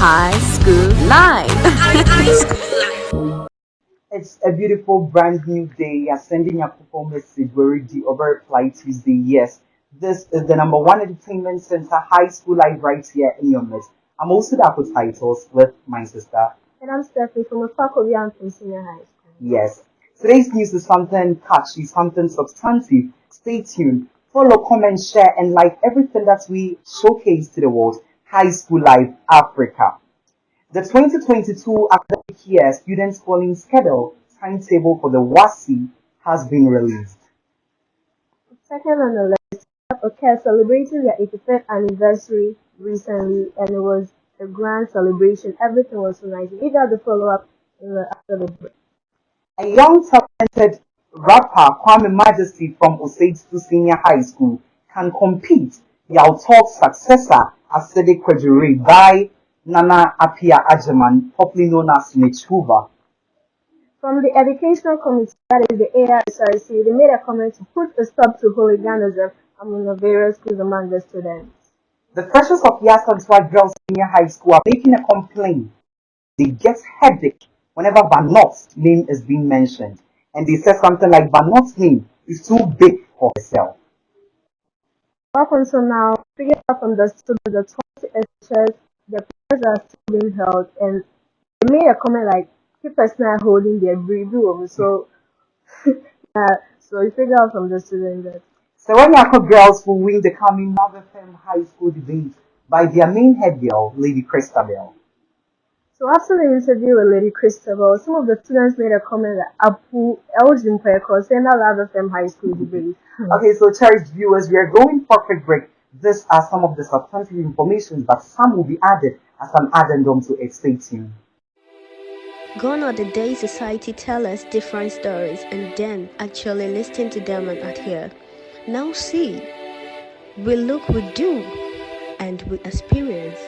High School Live. It's a beautiful brand new day. You're sending a performance message already over Fly Tuesday. Yes, this is the number one entertainment center high school live right here in your midst. I'm also the Apple titles with my sister. And I'm Stephanie from the faculty and from senior high school. Yes. Today's news is something catchy, something substantive. Stay tuned. Follow, comment, share, and like everything that we showcase to the world. High School Life Africa. The 2022 academic year student calling schedule timetable for the WASSCE has been released. Second on the list, okay, celebrating their 85th anniversary recently, and it was a grand celebration. Everything was so nice. We got the follow up uh, after the break. A young talented rapper Kwame Majesty from Osage to Senior High School can compete Yaw Tog's successor Asede Kwejure by Nana Apia Ajaman, popularly known as Mitch From the Educational Committee, that is the ARSRC, they made a comment to put a stop to hooliganism among the various schools among the students. The freshers of Yaa Asantewaa Girls Senior High School are making a complaint. They get headache whenever Vanot's name is being mentioned. And they say something like Vanot's name is too big for herself. Up until now, figure out from the students the 20 lectures, the prayers are still being held, and they made a comment like, us not holding their breathing. So, yeah, so you figure out from the students that. So when Yako girls will win the coming Mother Fem High School debate by their main head girl, Lady Christabel. So after the interview with Lady Christabel, some of the students made a comment that Apu Elgin Peko saying that Mother Fem High School debate. Hmm. Okay, so cherished viewers, we are going for a quick break. These are some of the substantive information, but some will be added as an addendum to it. Stay tuned. Gone are the days society tell us different stories and then actually listen to them and adhere. Now see, we look, we do, and we experienced,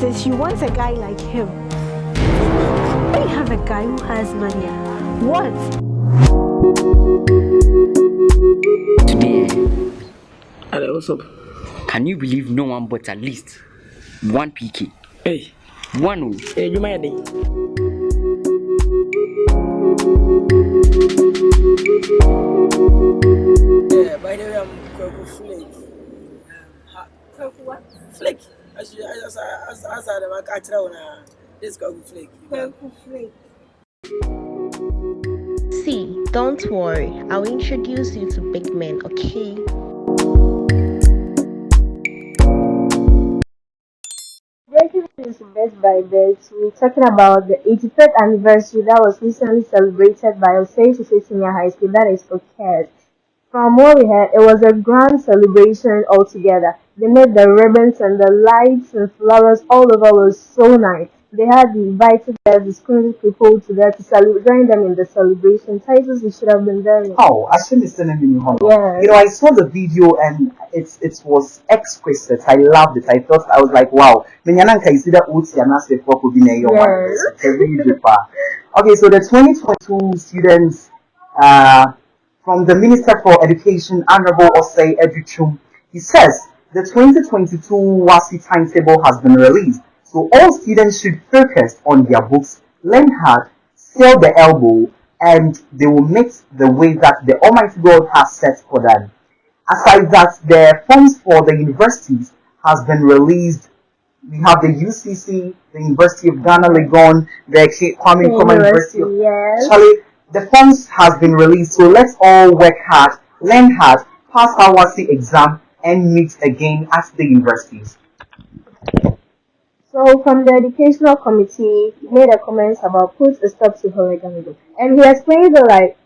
Time like this, you want a guy like him. When you have a guy who has money, what? Today, Hello, what's up? can you believe no one but at least one PK? Hey, One. hey, you mind? Yeah, by the way, I'm Kwaku Flake. Um, Kwaku what? Flake. Flake. See, don't worry, I'll introduce you to big men, okay? Breaking news best by best, we're talking about the 85th anniversary that was recently celebrated by Osage Senior High School, that is OCAD. From what we heard, it was a grand celebration altogether. They made the ribbons and the lights and flowers all over was so nice. They had invited the school people to there to celebrate, join them in the celebration. Titles we should have been there. Oh, I shouldn't have seen him Yeah. You know, I saw the video and it's it was exquisite. I loved it. I thought I was like, wow. Menyananka is either Uti and Nase Foko Bine Yes. Okay, so the 2022 students uh, from the Minister for Education, Honorable Osei Adutwum, he says the 2022 WASSCE timetable has been released. So all students should focus on their books, learn hard, sell the elbow, and they will make the way that the Almighty God has set for them. Aside that, the funds for the universities has been released. We have the UCC, the University of Ghana, Legon, the Kwame Nkrumah University of yes. Charlie, the funds has been released, so let's all work hard, learn hard, pass our WASSCE exam, and meet again at the universities. So from the educational committee, he made a comment about put a stop to hooliganism. And he explained that like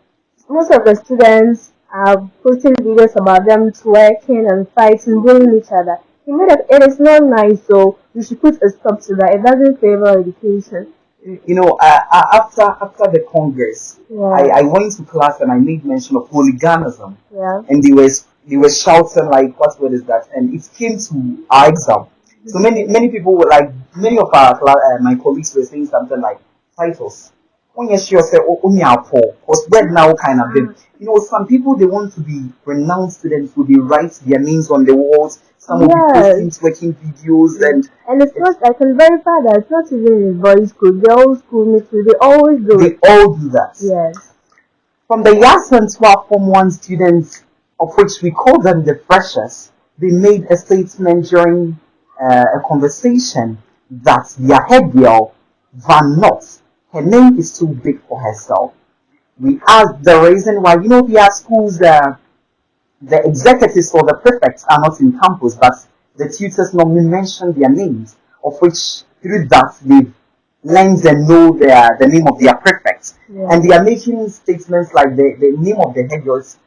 most of the students are posting videos about them twerking and fighting, bullying each other. He made it, it is not nice, so we should put a stop to that. It doesn't favor education. You know, uh, uh, after after the Congress, Yeah. I, I went to class and I made mention of hooliganism. Yeah. and they were they were shouting like what word is that and it came to our exam so many many people were like many of our uh, my colleagues were saying something like titles when you sure say oh because word now kind of them you know some people they want to be renowned students so they write their names on the walls some Yes. be posting twerking videos and And it's not, I can verify that it's not even in boys' school, school, mixed school, they always do they all do that Yes. From the Yasan 12 Form 1 students, of which we call them the freshers, they made a statement during uh, a conversation that their head girl, Van Not, her name is too big for herself. We asked the reason why, you know, their schools, uh, the executives or the prefects are not in campus, but the tutors normally mention their names, of which through that they've learned and know their, the name of their prefects. Yeah. And they are making statements like the, the name of the head girl is,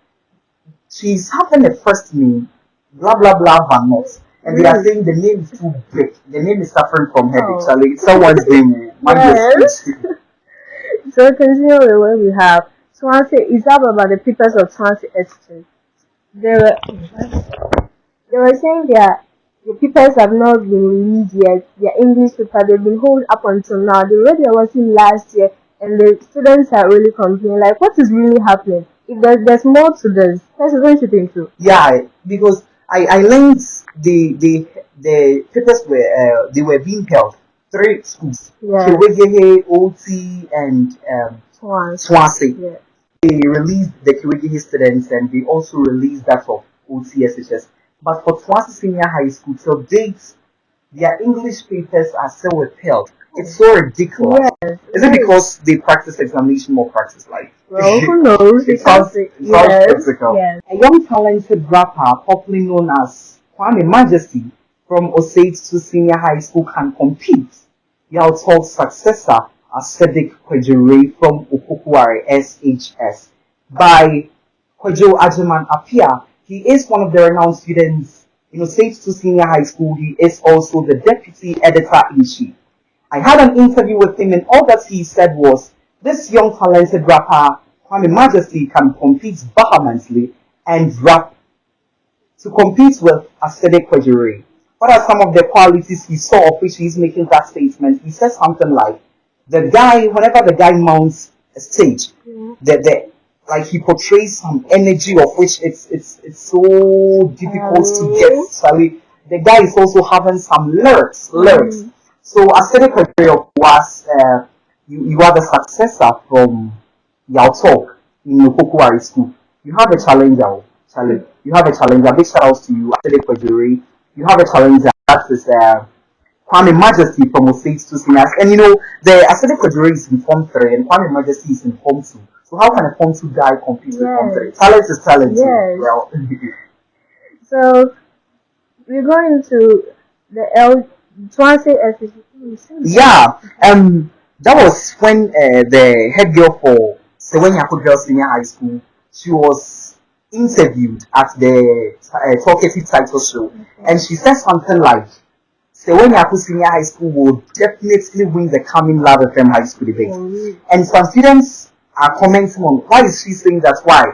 she's having a first name, blah blah blah Van Not. And they are saying the name is too big. The name is suffering from headache. Oh. Charlie, someone's name. Yes. So continue with what we have. Swansea is up about the papers of Swansea Estate. They were they were saying that the papers have not been released yet. Their English paper they've been held up until now. They their was in last year and the students are really complaining like what is really happening? If there's, there's more to this, that's what you think too. Yeah, because I, I learned the the the papers were uh, they were being held three schools, Yeah. OT, and um, Swans. Swansea. Yeah. They released the Kiwegehe students and they also released that of OTSHS. But for Swansea Senior High School, till date, their English papers are still withheld. It's so ridiculous. Yes. Is it because they practice examination more practice life? Well, who knows? It sounds, it sounds yes. Yes. A young talented rapper, popularly known as Kwame Majesty from Osage to Senior High School can compete. Yaw Tog's successor, Ascetic Kwejure from Okukwari SHS. By Kwejo Ajiman Apia, he is one of the renowned students in Osage to Senior High School. He is also the deputy editor-in-chief. I had an interview with him and all that he said was, this young talented rapper, Kwame Majesty, can compete vehemently and rap to compete with Aesthetic Kwejure. What are some of the qualities he saw of which he's making that statement? He says something like, the guy, whenever the guy mounts a stage, the, the, like he portrays some energy of which it's, it's, it's so difficult to get. Sorry, the guy is also having some lyrics, lyrics. So Aesthetic Kwejure was, uh, you, you are the successor from Yaw Tog in Yokokuari School. You have a challenger, challenge. You have a challenger. Big shout outs to you, Aesthetic Kwejure. You have a challenger. That is uh, Kwame Majesty from Osage to Singers. And you know, the Aesthetic Kwejure is in Form 3 and Kwame Majesty is in Form 2. So how can a Form 2 guy compete with Form 3? Talent is talent. Yes. Well, So we're going to the L Swansea. Yeah, um, that was when uh, the head girl for Sewenya Girls Senior High School, she was interviewed at the uh, Talkative Title Show, and she said something like, Sewenya Senior High School will definitely win the coming Love FM High School debate. And some students are commenting on why is she saying that? Why?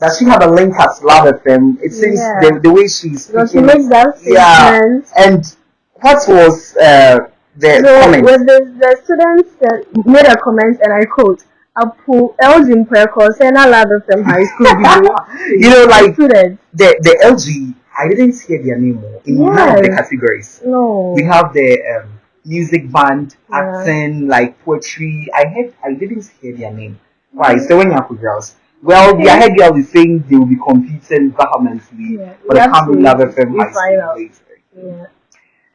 Does she have a link at Love FM? It seems Yeah. the, the way she's So she speaking. makes that yeah, and what was uh, the So comment? the, the students uh, made a comment and I quote, Apu Elgin Preko Sena Love from high school video. you know, like students. the the LG, I didn't hear their name in none of the categories. No. We have the um, music band, Yeah. acting, like poetry. I heard, I didn't hear their name. Why? So when you have girls. Well, their head girl is saying they will be competing vehemently Yeah. for the We have coming to- Love FM high school debate. Yeah.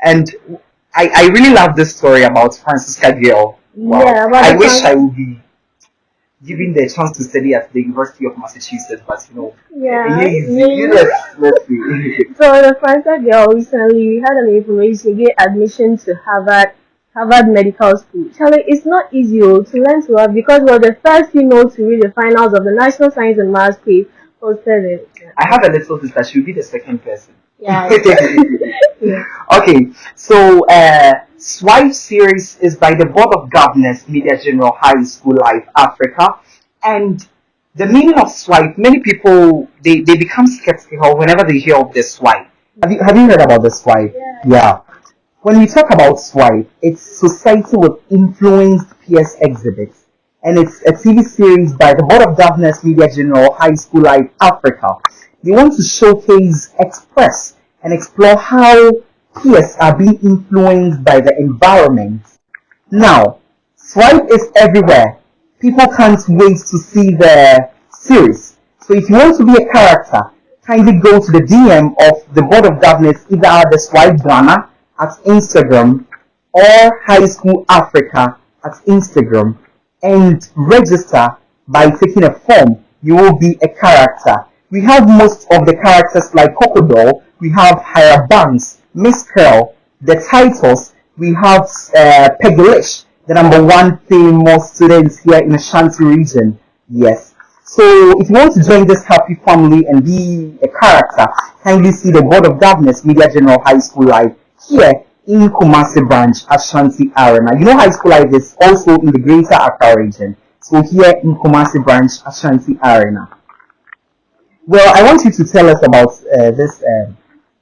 And I, I really love this story about Francisca Gill. Wow. Yeah, I wish I would be given the chance to study at the University of Massachusetts, but you know, Yeah. yeah. see. So the Franca girl recently we had an information get admission to Harvard Harvard Medical School. Charlie, it's not easy oh, to learn to have because we're the first female to read the finals of the National Science and Maths quiz posted. I have a little sister. She'll be the second person. Yeah. yeah. Okay, so uh, Swipe series is by the Board of Governors, Media General High School Life Africa, and the meaning of swipe. Many people they, they become skeptical whenever they hear of the swipe. Have you have you heard about the swipe? Yeah. When we talk about swipe, it's society with influenced peers exhibits, and it's a TV series by the Board of Governors, Media General High School Life Africa. They want to showcase, express, and explore how peers are being influenced by the environment. Now, Swipe is everywhere. People can't wait to see the series. So if you want to be a character, kindly go to the DM of the Board of Governors, either the Swipe Ghana at Instagram or High School Africa at Instagram and register by taking a form. You will be a character. We have most of the characters like Crocodile, we have Higher Banks, Miss Curl, the titles, we have uh, the number one famous students here in Ashanti region. Yes. So if you want to join this happy family and be a character, kindly see the Board of Governors Media General High School Live here in Kumasi branch, Ashanti Arena. You know High School Live is also in the Greater Accra region. So here in Kumasi branch, Ashanti Arena. Well, I want you to tell us about uh, this, uh,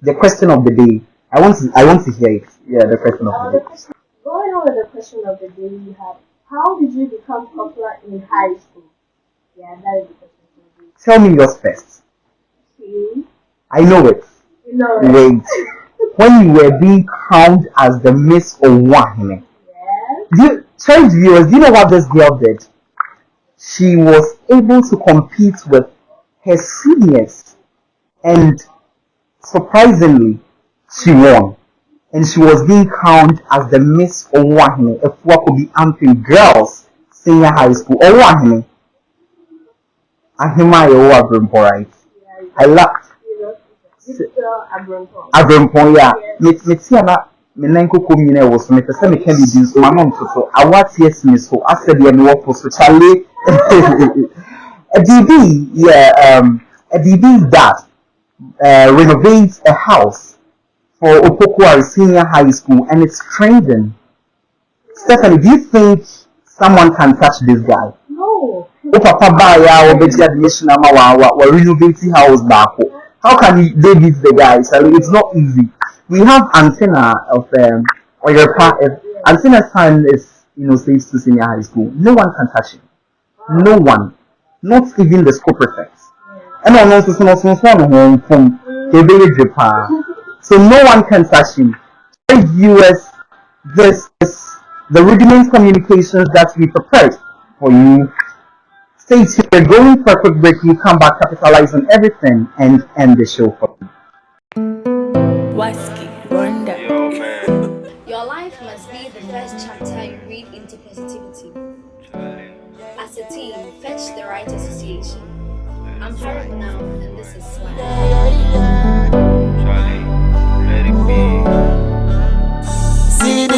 the question of the day. I want to, I want to hear it. Yeah, the question of Uh, the the day. question, going on with the question of the day we have, how did you become popular in high school? Yeah, that is the question. Tell me yours first. Okay. I know it. You know, Wait. When you were being crowned as the Miss Owahime, yes. do you, sorry viewers, do you know what this girl did? She was able to compete with her seniors and surprisingly, she won. And she was being crowned as the Miss Owahime, Afua Kobi Ampem Girls Senior High School. Owahime. Ahima Yowa Brimpo, right? Yeah, I laughed. you know, Victor Abrampo. abrɛmpɔn yi a me- mete a na me nan koko nyina ɛwɔ so mepɛ sɛ meka biribi nso ma no ntoto awateɛ si me so asɛ deɛ kyale a biribi yɛ um, a biribi that uh, renovates a house for Opoku Ware Senior High School and it's trending. Stephanie, do you think someone can touch this guy? No. papa baeɛ a wɔbɛgye admission renovate house baako how can you they beat the guy so it's not easy we have antenna of um or your pa if antenna's son is you know safe to senior high school no one can touch him no one not even the school prefect ɔno nso so no ɔsonso ne ho mfom kebeye dwe paa so no one can touch him Hey viewers this is the rudiment communications that we prepared for you Stay tuned. We're going for a quick break. We come back, capitalize on everything, and end the show for you. Waski, Rwanda. Your life must be the first chapter you read into positivity. As a team, fetch the right association. I'm Harriet now, and this is Swag. See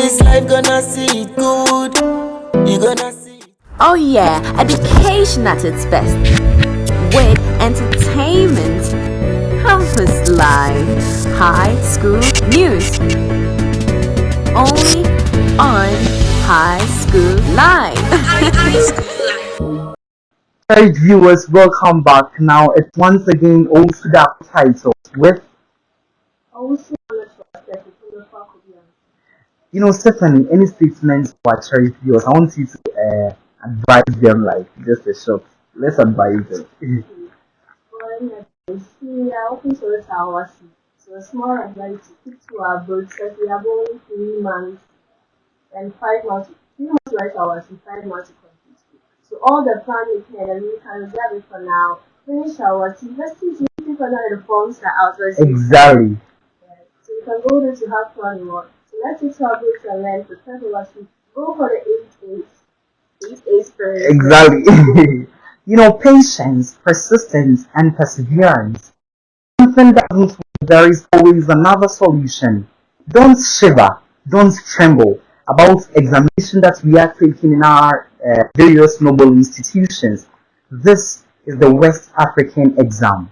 this life, gonna see it good. You gonna see it. Oh yeah, education at its best. With entertainment, campus life, high school news. Only on High School Live. Hey viewers, welcome back. Now it's once again also that title with Also, I'm not sure if the fuck will be on. You know Stephanie. Any statements for charity viewers? I want you to uh, advise them like just a short. Let's advise them. Well, I see, I open our So a small advice to keep to our boats because we are going three months and five months, three months right hours and five months to complete. So all the plan we can and we can reserve it for now. Finish our team. Let's see if you can the forms are out. Let's see. Exactly. So you can go there to have fun more. Let's books and learn for we go for the eight A's. Eight A's first. Exactly. you know, patience, persistence, and perseverance. Something doesn't there is always another solution. Don't shiver, don't tremble about examination that we are taking in our uh, various noble institutions. This is the West African exam.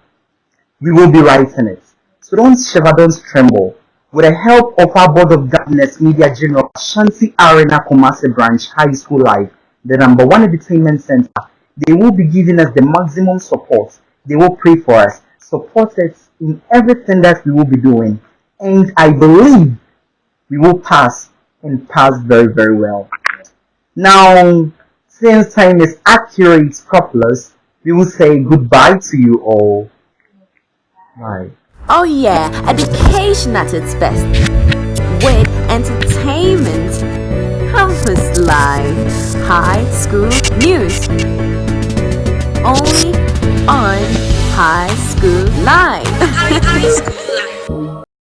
We will be writing it. So don't shiver, don't tremble. With the help of our Board of Governors Media General Shanti Arena Kumasi Branch High School Live, the number one entertainment center, they will be giving us the maximum support. They will pray for us, support us in everything that we will be doing. And I believe we will pass and pass very, very well. Now, since time is accurate, couples, we will say goodbye to you all. Bye. Oh yeah, education at its best. With entertainment, campus life, high school news. Only on High School Live.